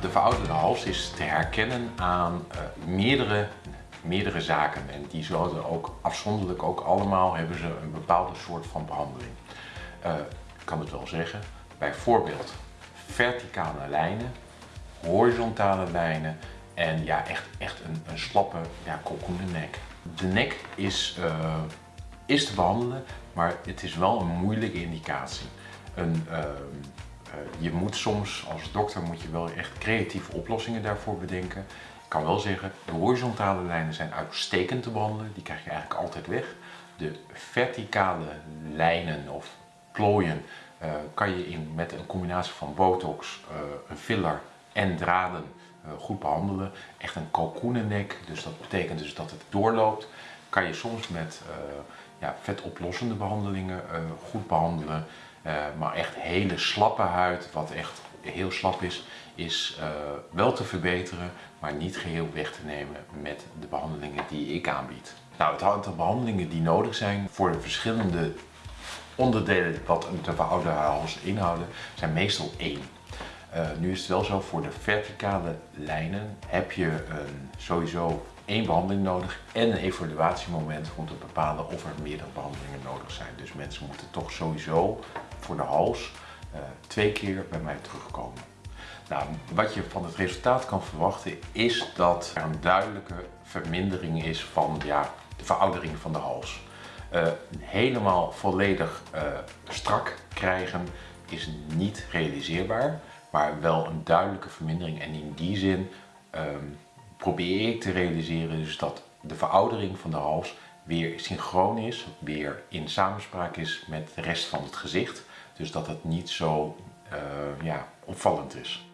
De verouderde hals is te herkennen aan uh, meerdere, meerdere zaken en die zullen ook afzonderlijk ook allemaal hebben ze een bepaalde soort van behandeling. Uh, ik kan het wel zeggen, bijvoorbeeld verticale lijnen, horizontale lijnen en ja, echt, echt een, een slappe ja, nek. De nek is, uh, is te behandelen, maar het is wel een moeilijke indicatie. Een, uh, je moet soms als dokter moet je wel echt creatieve oplossingen daarvoor bedenken. Ik kan wel zeggen, de horizontale lijnen zijn uitstekend te behandelen. Die krijg je eigenlijk altijd weg. De verticale lijnen of plooien kan je in, met een combinatie van botox, een filler en draden goed behandelen. Echt een kalkoenennek, dus dat betekent dus dat het doorloopt. Kan je soms met ja, vetoplossende behandelingen goed behandelen. Uh, maar echt hele slappe huid, wat echt heel slap is, is uh, wel te verbeteren, maar niet geheel weg te nemen met de behandelingen die ik aanbied. Nou, het aantal behandelingen die nodig zijn voor de verschillende onderdelen wat de verouderde hals inhouden, zijn meestal één. Nu is het wel zo, voor de verticale lijnen heb je een, sowieso één behandeling nodig en een evaluatiemoment om te bepalen of er meerdere behandelingen nodig zijn. Dus mensen moeten toch sowieso voor de hals uh, twee keer bij mij terugkomen. Nou, wat je van het resultaat kan verwachten is dat er een duidelijke vermindering is van ja, de veroudering van de hals. Uh, helemaal volledig uh, strak krijgen is niet realiseerbaar, maar wel een duidelijke vermindering. En in die zin um, probeer ik te realiseren dus dat de veroudering van de hals weer synchroon is, weer in samenspraak is met de rest van het gezicht. Dus dat het niet zo uh, ja, opvallend is.